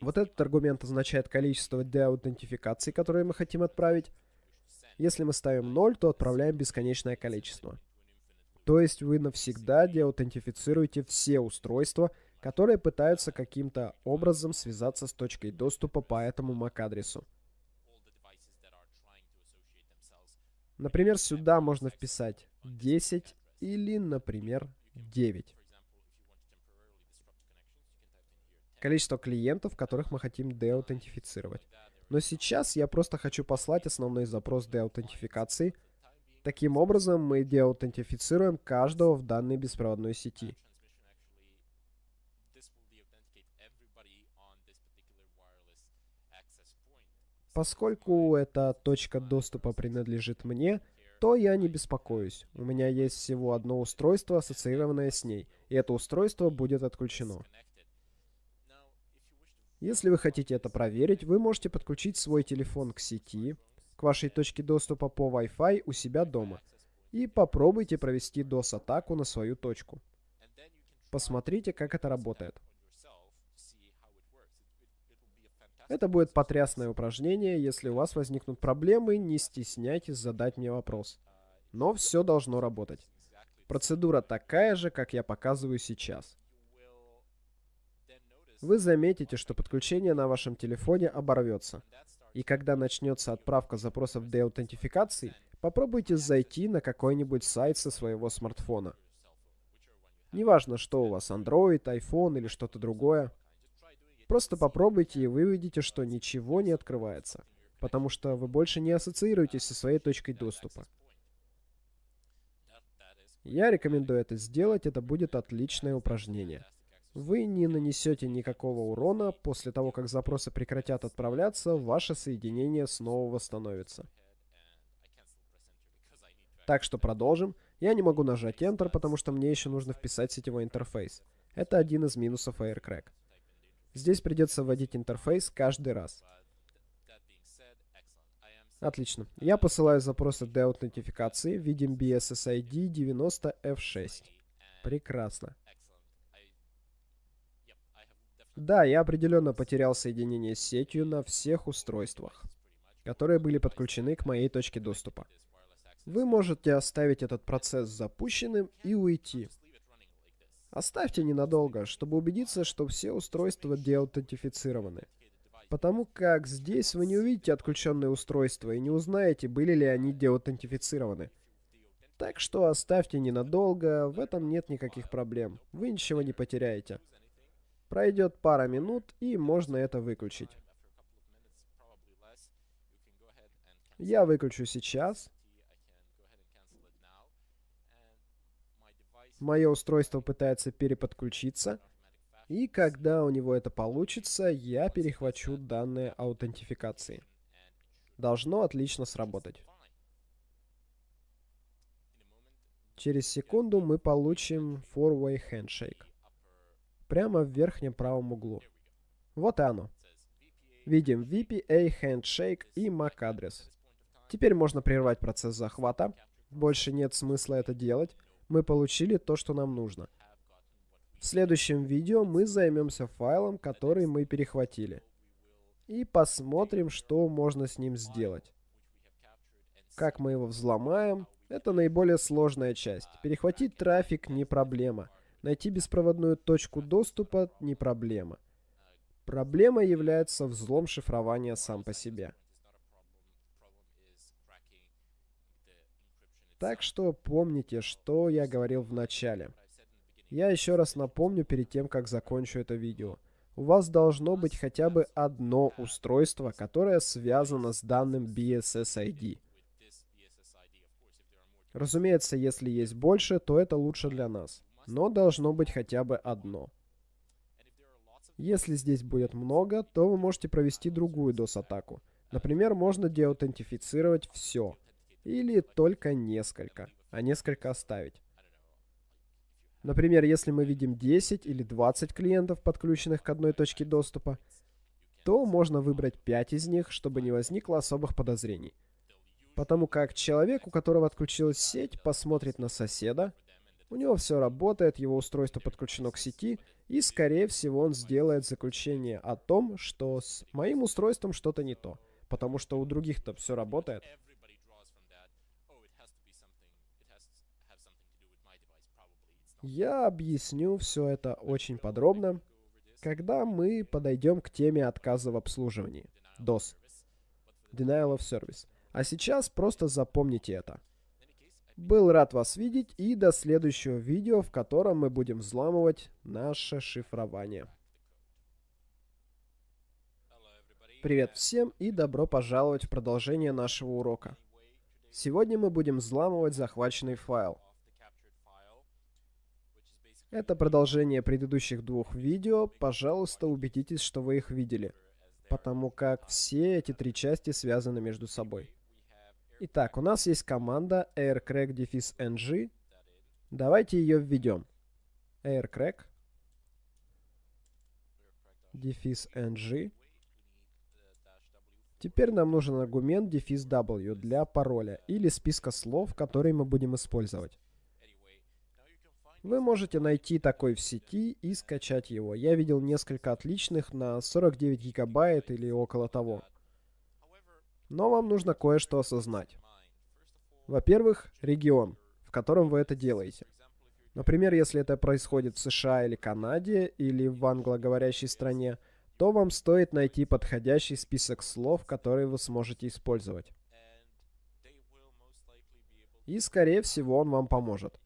Вот этот аргумент означает количество деаутентификаций, которые мы хотим отправить. Если мы ставим 0, то отправляем бесконечное количество. То есть вы навсегда деаутентифицируете все устройства, которые пытаются каким-то образом связаться с точкой доступа по этому MAC-адресу. Например, сюда можно вписать 10 или, например, 9. Количество клиентов, которых мы хотим деаутентифицировать. Но сейчас я просто хочу послать основной запрос деаутентификации. Таким образом, мы деаутентифицируем каждого в данной беспроводной сети. Поскольку эта точка доступа принадлежит мне, то я не беспокоюсь. У меня есть всего одно устройство, ассоциированное с ней, и это устройство будет отключено. Если вы хотите это проверить, вы можете подключить свой телефон к сети, к вашей точке доступа по Wi-Fi у себя дома, и попробуйте провести DOS-атаку на свою точку. Посмотрите, как это работает. Это будет потрясное упражнение. Если у вас возникнут проблемы, не стесняйтесь задать мне вопрос. Но все должно работать. Процедура такая же, как я показываю сейчас. Вы заметите, что подключение на вашем телефоне оборвется. И когда начнется отправка запросов для аутентификации, попробуйте зайти на какой-нибудь сайт со своего смартфона. Неважно, что у вас, Android, iPhone или что-то другое. Просто попробуйте и вы увидите, что ничего не открывается, потому что вы больше не ассоциируетесь со своей точкой доступа. Я рекомендую это сделать, это будет отличное упражнение. Вы не нанесете никакого урона, после того, как запросы прекратят отправляться, ваше соединение снова восстановится. Так что продолжим. Я не могу нажать Enter, потому что мне еще нужно вписать сетевой интерфейс. Это один из минусов AirCrack. Здесь придется вводить интерфейс каждый раз. Отлично. Я посылаю запросы для аутентификации. Видим BSSID 90F6. Прекрасно. Да, я определенно потерял соединение с сетью на всех устройствах. которые были подключены к моей точке доступа. Вы можете оставить этот процесс запущенным и уйти. Оставьте ненадолго, чтобы убедиться, что все устройства деаутентифицированы. Потому как здесь вы не увидите отключенные устройства и не узнаете, были ли они деаутентифицированы. Так что оставьте ненадолго, в этом нет никаких проблем. Вы ничего не потеряете. Пройдет пара минут, и можно это выключить. Я выключу сейчас. Мое устройство пытается переподключиться. И когда у него это получится, я перехвачу данные аутентификации. Должно отлично сработать. Через секунду мы получим four-way handshake. Прямо в верхнем правом углу. Вот и оно. Видим VPA, handshake и MAC адрес. Теперь можно прервать процесс захвата. Больше нет смысла это делать. Мы получили то, что нам нужно. В следующем видео мы займемся файлом, который мы перехватили. И посмотрим, что можно с ним сделать. Как мы его взломаем, это наиболее сложная часть. Перехватить трафик не проблема. Найти беспроводную точку доступа не проблема. Проблема является взлом шифрования сам по себе. Так что помните, что я говорил в начале. Я еще раз напомню перед тем, как закончу это видео. У вас должно быть хотя бы одно устройство, которое связано с данным BSS-ID. Разумеется, если есть больше, то это лучше для нас. Но должно быть хотя бы одно. Если здесь будет много, то вы можете провести другую DOS-атаку. Например, можно деаутентифицировать все. Или только несколько, а несколько оставить. Например, если мы видим 10 или 20 клиентов, подключенных к одной точке доступа, то можно выбрать 5 из них, чтобы не возникло особых подозрений. Потому как человек, у которого отключилась сеть, посмотрит на соседа, у него все работает, его устройство подключено к сети, и, скорее всего, он сделает заключение о том, что с моим устройством что-то не то, потому что у других-то все работает. Я объясню все это очень подробно, когда мы подойдем к теме отказа в обслуживании. DOS. Denial of Service. А сейчас просто запомните это. Был рад вас видеть и до следующего видео, в котором мы будем взламывать наше шифрование. Привет всем и добро пожаловать в продолжение нашего урока. Сегодня мы будем взламывать захваченный файл. Это продолжение предыдущих двух видео. Пожалуйста, убедитесь, что вы их видели, потому как все эти три части связаны между собой. Итак, у нас есть команда aircrack-ng. Давайте ее введем. aircrack ng. Теперь нам нужен аргумент дефис w для пароля или списка слов, которые мы будем использовать. Вы можете найти такой в сети и скачать его. Я видел несколько отличных на 49 гигабайт или около того. Но вам нужно кое-что осознать. Во-первых, регион, в котором вы это делаете. Например, если это происходит в США или Канаде, или в англоговорящей стране, то вам стоит найти подходящий список слов, которые вы сможете использовать. И, скорее всего, он вам поможет.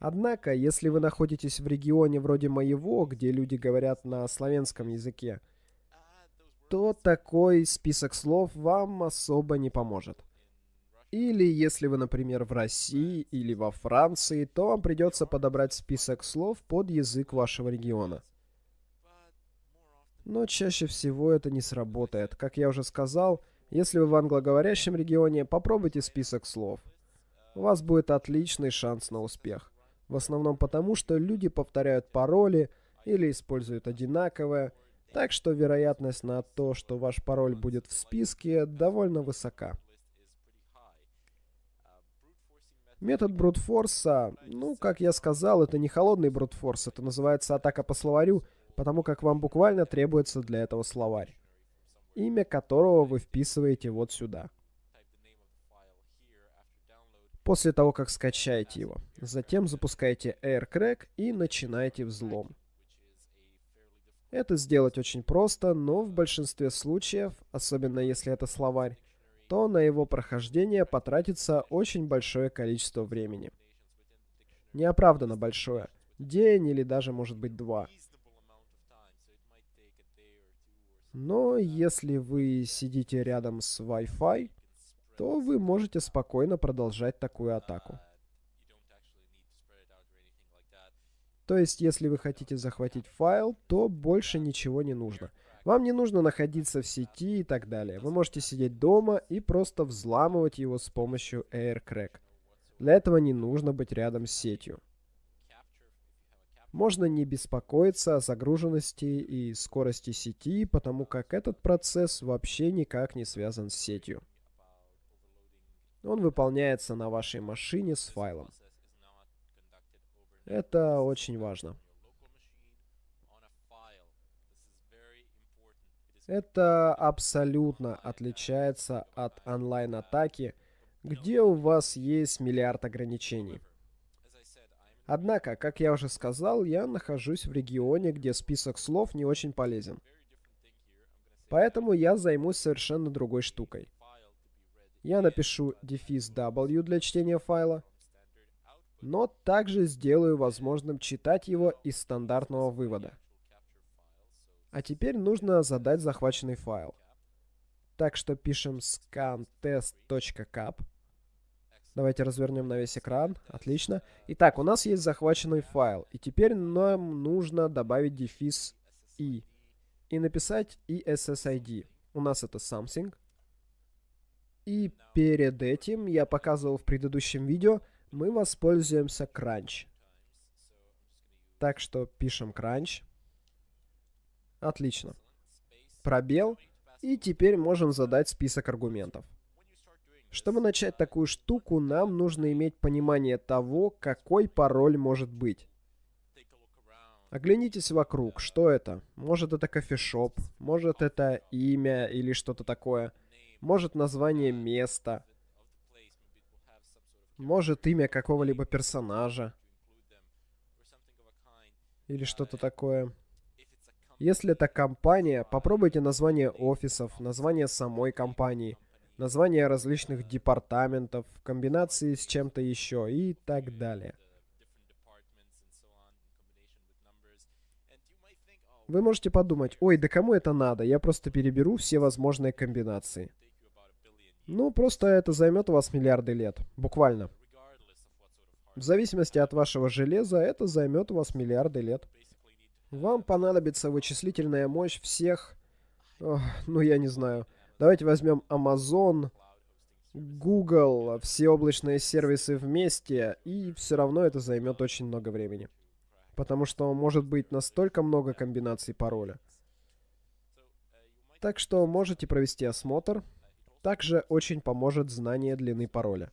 Однако, если вы находитесь в регионе вроде моего, где люди говорят на славянском языке, то такой список слов вам особо не поможет. Или если вы, например, в России или во Франции, то вам придется подобрать список слов под язык вашего региона. Но чаще всего это не сработает. Как я уже сказал, если вы в англоговорящем регионе, попробуйте список слов. У вас будет отличный шанс на успех. В основном потому, что люди повторяют пароли или используют одинаковое, так что вероятность на то, что ваш пароль будет в списке, довольно высока. Метод брутфорса, ну, как я сказал, это не холодный брутфорс, это называется атака по словарю, потому как вам буквально требуется для этого словарь. имя которого вы вписываете вот сюда. После того, как скачаете его. Затем запускаете AirCrack и начинаете взлом. Это сделать очень просто, но в большинстве случаев, особенно если это словарь, то на его прохождение потратится очень большое количество времени. Неоправданно большое. День или даже, может быть, два. Но если вы сидите рядом с Wi-Fi, то вы можете спокойно продолжать такую атаку. То есть, если вы хотите захватить файл, то больше ничего не нужно. Вам не нужно находиться в сети и так далее. Вы можете сидеть дома и просто взламывать его с помощью AirCrack. Для этого не нужно быть рядом с сетью. Можно не беспокоиться о загруженности и скорости сети, потому как этот процесс вообще никак не связан с сетью. Он выполняется на вашей машине с файлом. Это очень важно. Это абсолютно отличается от онлайн-атаки, где у вас есть миллиард ограничений. Однако, как я уже сказал, я нахожусь в регионе, где список слов не очень полезен. Поэтому я займусь совершенно другой штукой. Я напишу дефис W для чтения файла, но также сделаю возможным читать его из стандартного вывода. А теперь нужно задать захваченный файл. Так что пишем scan_test.cap Давайте развернем на весь экран. Отлично. Итак, у нас есть захваченный файл. И теперь нам нужно добавить дефис i. И написать ESSID. У нас это something. И перед этим, я показывал в предыдущем видео, мы воспользуемся crunch. Так что пишем crunch. Отлично. Пробел. И теперь можем задать список аргументов. Чтобы начать такую штуку, нам нужно иметь понимание того, какой пароль может быть. Оглянитесь вокруг. Что это? Может это кофешоп, может это имя или что-то такое. Может название места. Может имя какого-либо персонажа. Или что-то такое. Если это компания, попробуйте название офисов, название самой компании – названия различных департаментов, комбинации с чем-то еще и так далее. Вы можете подумать, ой, да кому это надо, я просто переберу все возможные комбинации. Ну, просто это займет у вас миллиарды лет, буквально. В зависимости от вашего железа, это займет у вас миллиарды лет. Вам понадобится вычислительная мощь всех... Ох, ну, я не знаю Давайте возьмем Amazon, Google, все облачные сервисы вместе, и все равно это займет очень много времени. Потому что может быть настолько много комбинаций пароля. Так что можете провести осмотр. Также очень поможет знание длины пароля.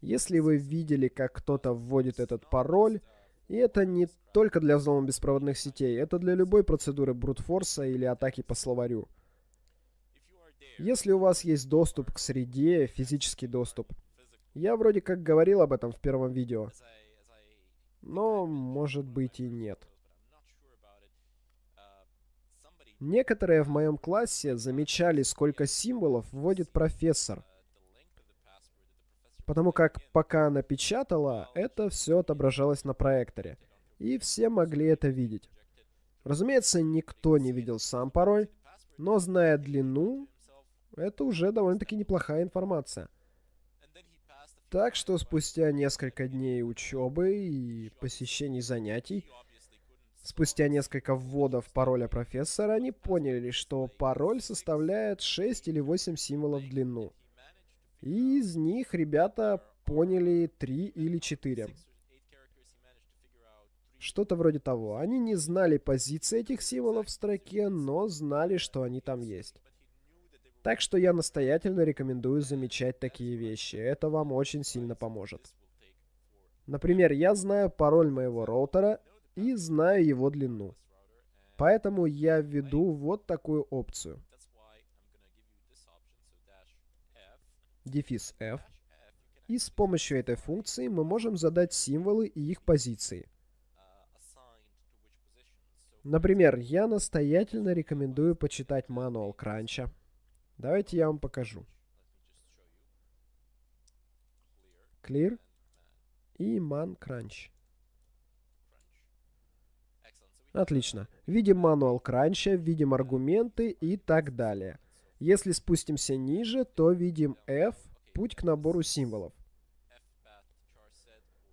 Если вы видели, как кто-то вводит этот пароль, и это не только для взлома беспроводных сетей, это для любой процедуры брутфорса или атаки по словарю. Если у вас есть доступ к среде, физический доступ. Я вроде как говорил об этом в первом видео. Но, может быть, и нет. Некоторые в моем классе замечали, сколько символов вводит профессор. Потому как пока она печатала, это все отображалось на проекторе. И все могли это видеть. Разумеется, никто не видел сам пароль, но зная длину, это уже довольно-таки неплохая информация. Так что спустя несколько дней учебы и посещений занятий, спустя несколько вводов пароля профессора, они поняли, что пароль составляет 6 или 8 символов в длину. И из них ребята поняли 3 или 4. Что-то вроде того. Они не знали позиции этих символов в строке, но знали, что они там есть. Так что я настоятельно рекомендую замечать такие вещи. Это вам очень сильно поможет. Например, я знаю пароль моего роутера и знаю его длину. Поэтому я введу вот такую опцию. дефис F, и с помощью этой функции мы можем задать символы и их позиции. Например, я настоятельно рекомендую почитать мануал кранча. Давайте я вам покажу. Clear и man crunch. Отлично. Видим мануал кранча, видим аргументы и так далее. Если спустимся ниже, то видим F, путь к набору символов.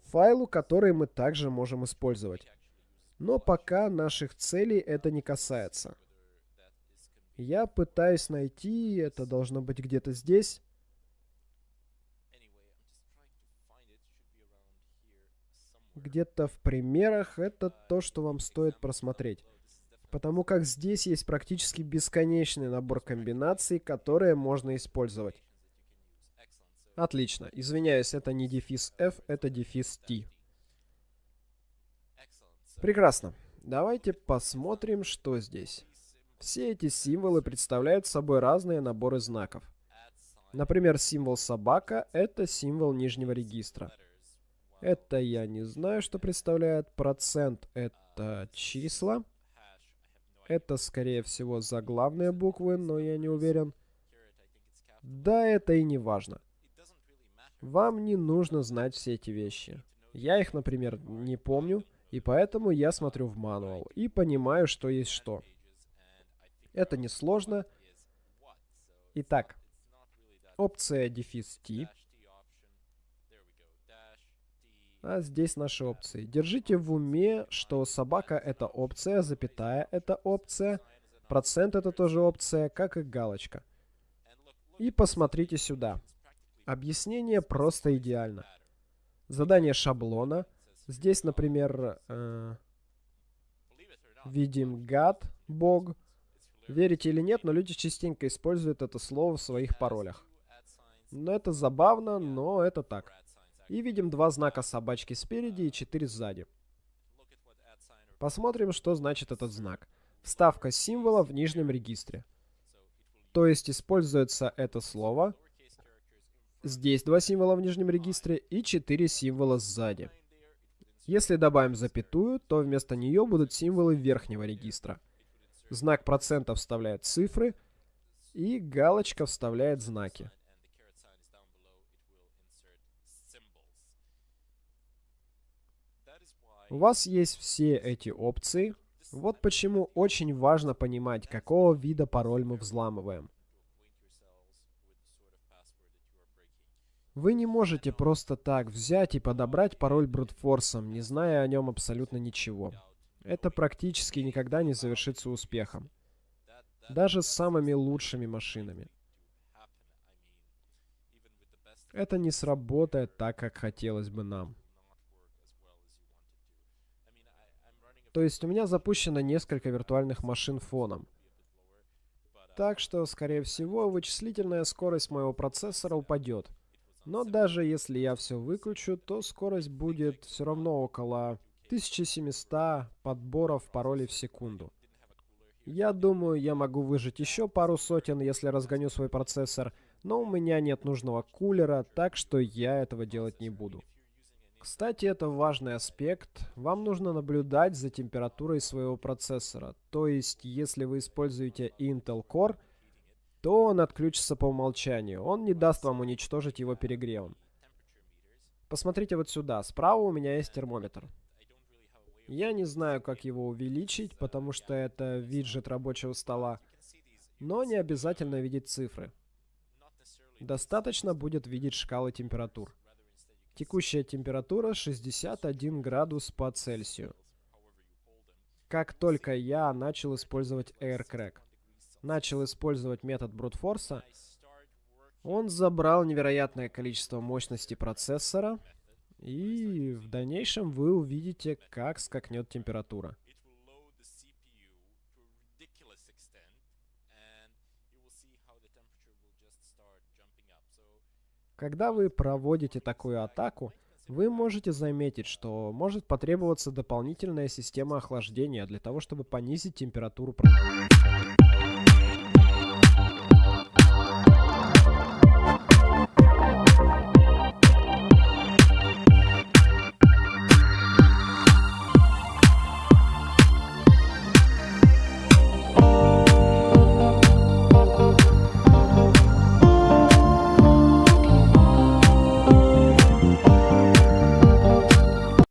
Файлу, который мы также можем использовать. Но пока наших целей это не касается. Я пытаюсь найти, это должно быть где-то здесь. Где-то в примерах это то, что вам стоит просмотреть. Потому как здесь есть практически бесконечный набор комбинаций, которые можно использовать. Отлично. Извиняюсь, это не дефис F, это дефис T. Прекрасно. Давайте посмотрим, что здесь. Все эти символы представляют собой разные наборы знаков. Например, символ собака — это символ нижнего регистра. Это я не знаю, что представляет. Процент — это числа. Это, скорее всего, заглавные буквы, но я не уверен. Да, это и не важно. Вам не нужно знать все эти вещи. Я их, например, не помню. И поэтому я смотрю в мануал и понимаю, что есть что. Это несложно. Итак, опция дефис T. А здесь наши опции. Держите в уме, что собака это опция, запятая это опция, процент это тоже опция, как и галочка. И посмотрите сюда. Объяснение просто идеально. Задание шаблона — Здесь, например, э, видим God, Бог. Верите или нет, но люди частенько используют это слово в своих паролях. Но это забавно, но это так. И видим два знака собачки спереди и четыре сзади. Посмотрим, что значит этот знак. Вставка символа в нижнем регистре. То есть используется это слово. Здесь два символа в нижнем регистре и четыре символа сзади. Если добавим запятую, то вместо нее будут символы верхнего регистра. Знак процента вставляет цифры, и галочка вставляет знаки. У вас есть все эти опции. Вот почему очень важно понимать, какого вида пароль мы взламываем. Вы не можете просто так взять и подобрать пароль брутфорсом, не зная о нем абсолютно ничего. Это практически никогда не завершится успехом. Даже с самыми лучшими машинами. Это не сработает так, как хотелось бы нам. То есть у меня запущено несколько виртуальных машин фоном. Так что, скорее всего, вычислительная скорость моего процессора упадет. Но даже если я все выключу, то скорость будет все равно около 1700 подборов паролей в секунду. Я думаю, я могу выжить еще пару сотен, если разгоню свой процессор, но у меня нет нужного кулера, так что я этого делать не буду. Кстати, это важный аспект. Вам нужно наблюдать за температурой своего процессора. То есть, если вы используете Intel Core, то он отключится по умолчанию. Он не даст вам уничтожить его перегревом. Посмотрите вот сюда. Справа у меня есть термометр. Я не знаю, как его увеличить, потому что это виджет рабочего стола. Но не обязательно видеть цифры. Достаточно будет видеть шкалы температур. Текущая температура 61 градус по Цельсию. Как только я начал использовать AirCrack начал использовать метод брутфорса, он забрал невероятное количество мощности процессора, и в дальнейшем вы увидите, как скакнет температура. Когда вы проводите такую атаку, вы можете заметить, что может потребоваться дополнительная система охлаждения для того, чтобы понизить температуру.